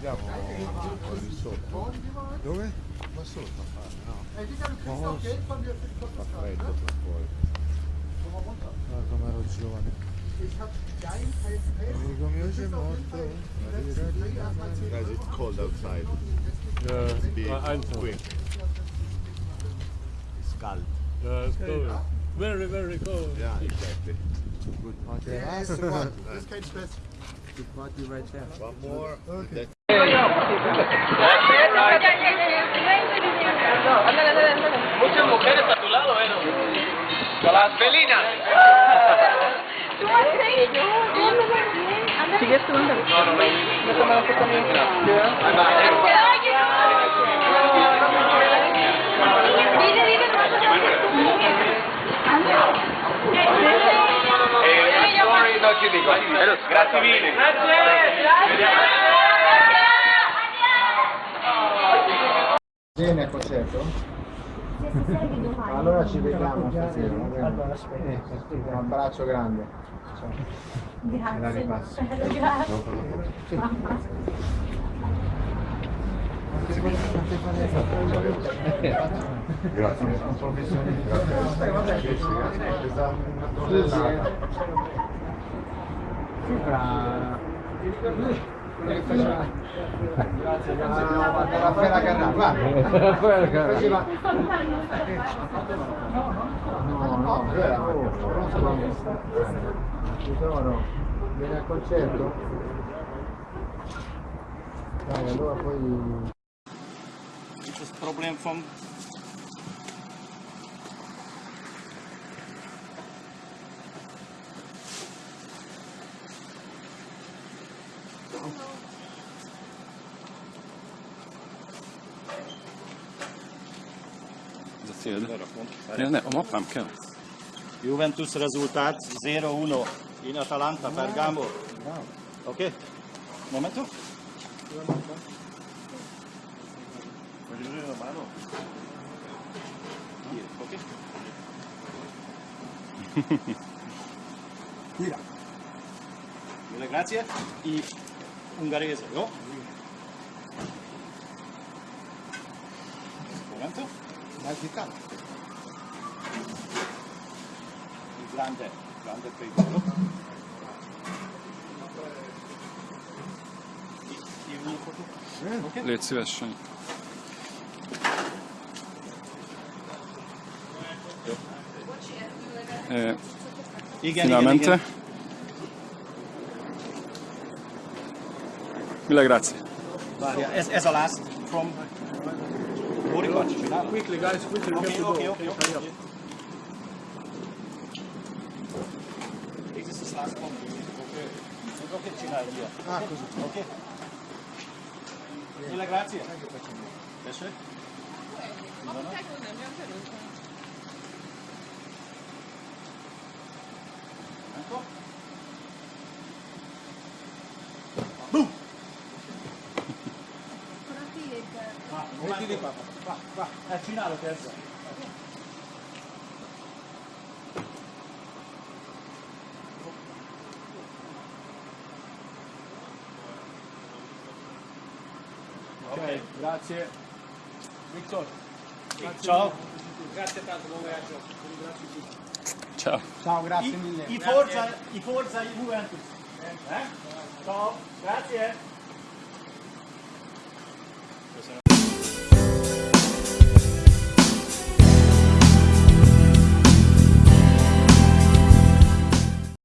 じゃあもう、これそう。Dove? Ma sotto a fare, no? Hai visto il cristallo che quando freddo come ero giovane. Amico mio c'è morto. Guys, it's cold outside. Yeah, it's uh, quick. It's cold. Yeah, it's cold. Very, very cold. Yeah, exactly. Good. Okay. Yes, one. This cage. His body right there. One more. Okay. Muchas mujeres a tu lado, Con las felinas. Tú Sigues tú, No, no, no. No. No ti dico. Grazie mille. Bene al concerto? Allora ci vediamo stasera. Un abbraccio grande. Ciao. Me la ripasso. Grazie. Un professionista. Sembra... Grazie, grazie. Raffaella Carrà, guarda. Faceva... No, no, Tesoro, vieni al concerto? Dai, allora poi... Dit is het probleem van Ez a cél. Ne, a mappám kell. Juventus rezultat 0-1 in Atalanta Bergamo. Ok? Momento. Voglio vedere la mano. Ok? Tira. Mille grazie. I ungherese, no? Momento. Dai, chitarra. Il grande, grande prego. I, i uno foto. Ok? Légy szíves, Sanyi. Eh, Igen, finalmente. igen, Mille grazie. igen. Várja, ez, ez a last from Borikat csinálom? Quickly, guys, quickly. to go. oké, oké, Hurry up. oké. This is the last one. Oké. Oké, csinálom, via. Ah, così. Oké. Mille grazie. Piacere. Ecco. Va, Metti di qua. Va, va. Eh, Cinalo, terzo. Ok, grazie. Victor. Ciao. Grazie tanto, buon viaggio. Ciao. Ciao, grazie mille. I Forza, i Forza Juventus. Eh? Ciao, grazie.